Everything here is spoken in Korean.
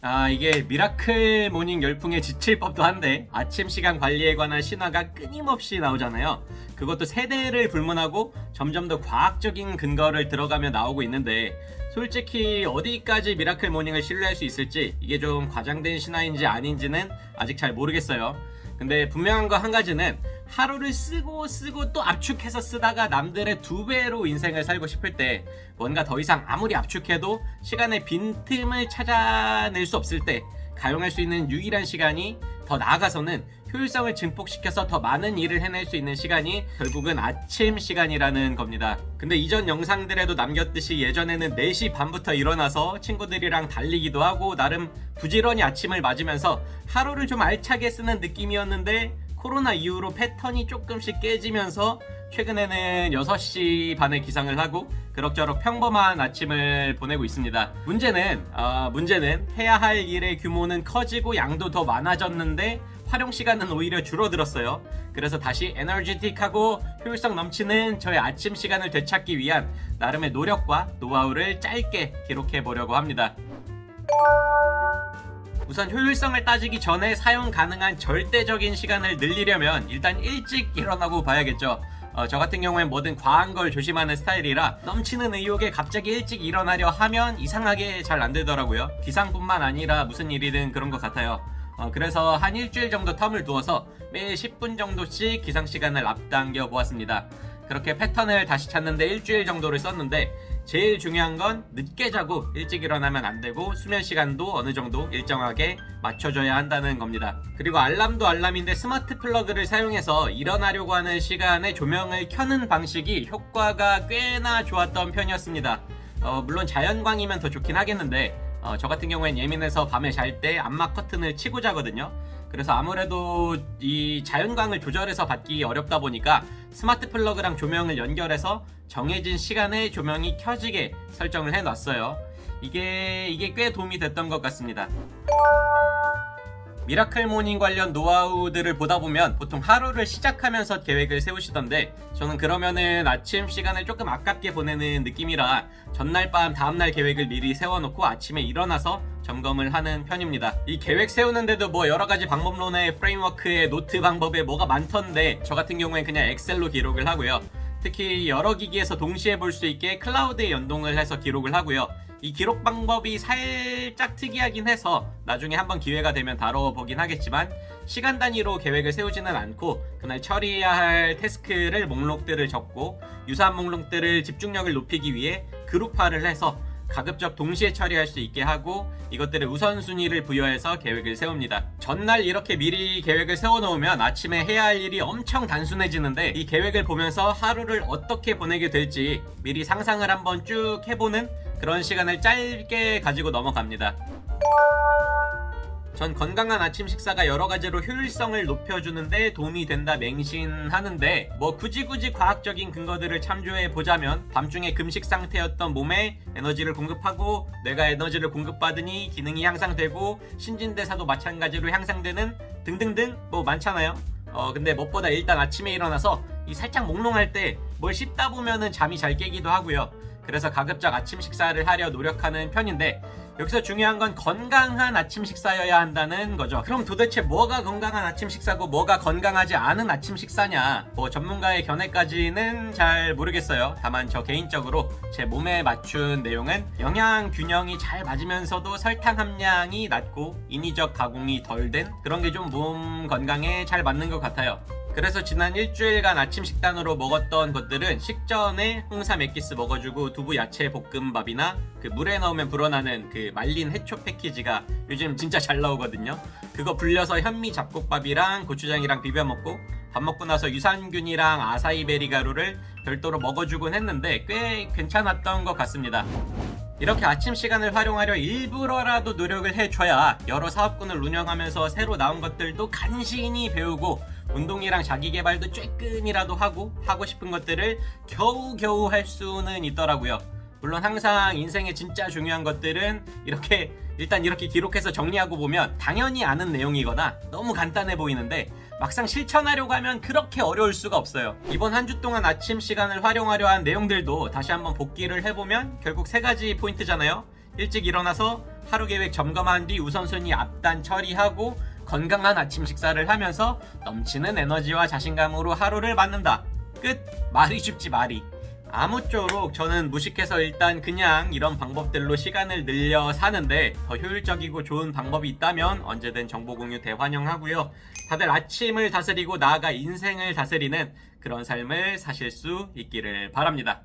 아 이게 miracle morning 열풍에 지칠 법도 한데 아침 시간 관리에 관한 신화가 끊임없이 나오잖아요. 그것도 세대를 불문하고 점점 더 과학적인 근거를 들어가며 나오고 있는데 솔직히 어디까지 miracle morning을 신뢰할 수 있을지 이게 좀 과장된 신화인지 아닌지는 아직 잘 모르겠어요 근데 분명한 거 한 가지는 하루를 쓰고 쓰고 또 압축해서 쓰다가 남들의 두 배로 인생을 살고 싶을 때 뭔가 더 이상 아무리 압축해도 시간의 빈틈을 찾아낼 수 없을 때 가용할 수 있는 유일한 시간이 더 나아가서는 효율성을 증폭시켜서 더 많은 일을 해낼 수 있는 시간이 결국은 아침 시간이라는 겁니다. 근데 이전 영상들에도 남겼듯이 예전에는 4시 반부터 일어나서 친구들이랑 달리기도 하고 나름 부지런히 아침을 맞으면서 하루를 좀 알차게 쓰는 느낌이었는데 코로나 이후로 패턴이 조금씩 깨지면서 최근에는 6시 반에 기상을 하고 그럭저럭 평범한 아침을 보내고 있습니다. 문제는 어, 문제는 해야 할 일의 규모는 커지고 양도 더 많아졌는데 활용 시간은 오히려 줄어들었어요. 그래서 다시 에너지틱하고 효율성 넘치는 저의 아침 시간을 되찾기 위한 나름의 노력과 노하우를 짧게 기록해 보려고 합니다. 우선 효율성을 따지기 전에 사용 가능한 절대적인 시간을 늘리려면 일단 일찍 일어나고 봐야겠죠. 어, 저 같은 경우엔 뭐든 과한 걸 조심하는 스타일이라 넘치는 의욕에 갑자기 일찍 일어나려 하면 이상하게 잘 안 되더라고요. 기상뿐만 아니라 무슨 일이든 그런 것 같아요. 어, 그래서 한 일주일 정도 term을 두어서 매일 10분 정도씩 기상 시간을 앞당겨 보았습니다. 그렇게 패턴을 다시 찾는데 일주일 정도를 썼는데 제일 중요한 건 늦게 자고 일찍 일어나면 안 되고 수면 시간도 어느 정도 일정하게 맞춰줘야 한다는 겁니다. 그리고 알람도 알람인데 smart plug를 사용해서 일어나려고 하는 시간에 조명을 켜는 방식이 효과가 꽤나 좋았던 편이었습니다. 어, 물론 자연광이면 더 좋긴 하겠는데 어, 저 같은 경우엔 예민해서 밤에 잘때 암막 커튼을 치고 자거든요. 그래서 아무래도 이 자연광을 조절해서 받기 어렵다 보니까 smart plug랑 조명을 연결해서 정해진 시간에 조명이 켜지게 설정을 해놨어요. 이게 이게 꽤 도움이 됐던 것 같습니다. miracle morning 관련 노하우들을 보다 보면 보통 하루를 시작하면서 계획을 세우시던데 저는 그러면은 아침 시간을 조금 아깝게 보내는 느낌이라 전날 밤 다음날 계획을 미리 세워놓고 아침에 일어나서 점검을 하는 편입니다. 이 계획 세우는데도 뭐 여러가지 방법론의 framework의 노트 방법에 뭐가 많던데 저 같은 경우엔 그냥 엑셀로 기록을 하고요. 특히 여러 기기에서 동시에 볼 수 있게 cloud에 연동을 해서 기록을 하고요. 이 기록 방법이 살짝 특이하긴 해서 나중에 한번 기회가 되면 다뤄보긴 하겠지만 시간 단위로 계획을 세우지는 않고 그날 처리해야 할 task를 목록들을 적고 유사한 목록들을 집중력을 높이기 위해 그룹화를 해서 가급적 동시에 처리할 수 있게 하고 이것들의 우선순위를 부여해서 계획을 세웁니다. 전날 이렇게 미리 계획을 세워놓으면 아침에 해야 할 일이 엄청 단순해지는데 이 계획을 보면서 하루를 어떻게 보내게 될지 미리 상상을 한번 쭉 해보는 그런 시간을 짧게 가지고 넘어갑니다. 전 건강한 아침 식사가 여러 가지로 효율성을 높여주는데 도움이 된다 맹신하는데 뭐 굳이 굳이 과학적인 근거들을 참조해 보자면 밤중에 금식 상태였던 몸에 에너지를 공급하고 뇌가 에너지를 공급받으니 기능이 향상되고 신진대사도 마찬가지로 향상되는 등등등 뭐 많잖아요. 어 근데 무엇보다 일단 아침에 일어나서 이 살짝 몽롱할 때 뭘 씹다 보면은 잠이 잘 깨기도 하고요. 그래서 가급적 아침 식사를 하려 노력하는 편인데 여기서 중요한 건 건강한 아침 식사여야 한다는 거죠. 그럼 도대체 뭐가 건강한 아침 식사고 뭐가 건강하지 않은 아침 식사냐? 뭐 전문가의 견해까지는 잘 모르겠어요. 다만 저 개인적으로 제 몸에 맞춘 내용은 영양 균형이 잘 맞으면서도 설탕 함량이 낮고 인위적 가공이 덜 된 그런 게 좀 몸 건강에 잘 맞는 것 같아요. 그래서 지난 일주일간 아침 식단으로 먹었던 것들은 식전에 홍삼 액기스 먹어주고 두부 야채 볶음밥이나 그 물에 넣으면 불어나는 그 말린 해초 패키지가 요즘 진짜 잘 나오거든요. 그거 불려서 현미 잡곡밥이랑 고추장이랑 비벼 먹고 밥 먹고 나서 유산균이랑 아사이베리 가루를 별도로 먹어주곤 했는데 꽤 괜찮았던 것 같습니다. 이렇게 아침 시간을 활용하려 일부러라도 노력을 해줘야 여러 사업군을 운영하면서 새로 나온 것들도 간신히 배우고 운동이랑 자기개발도 쬐끔이라도 하고 하고 싶은 것들을 겨우겨우 할 수는 있더라고요. 물론 항상 인생에 진짜 중요한 것들은 이렇게 일단 이렇게 기록해서 정리하고 보면 당연히 아는 내용이거나 너무 간단해 보이는데 막상 실천하려고 하면 그렇게 어려울 수가 없어요. 이번 한 주 동안 아침 시간을 활용하려 한 내용들도 다시 한번 복기를 해보면 결국 세 가지 포인트잖아요. 일찍 일어나서 하루 계획 점검한 뒤 우선순위 앞단 처리하고 건강한 아침 식사를 하면서 넘치는 에너지와 자신감으로 하루를 맞는다. 끝. 말이 쉽지 말이. 아무쪼록 저는 무식해서 일단 그냥 이런 방법들로 시간을 늘려 사는데 더 효율적이고 좋은 방법이 있다면 언제든 정보 공유 대환영하고요. 다들 아침을 다스리고 나아가 인생을 다스리는 그런 삶을 사실 수 있기를 바랍니다.